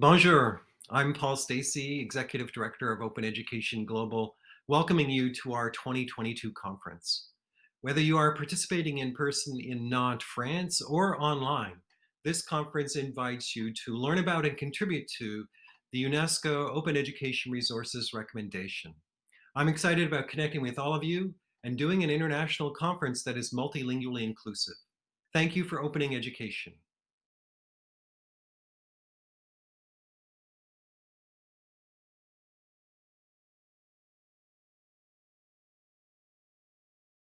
Bonjour, I'm Paul Stacey, Executive Director of Open Education Global, welcoming you to our 2022 conference. Whether you are participating in person in Nantes, France, or online, this conference invites you to learn about and contribute to the UNESCO Open Education Resources recommendation. I'm excited about connecting with all of you and doing an international conference that is multilingually inclusive. Thank you for opening education.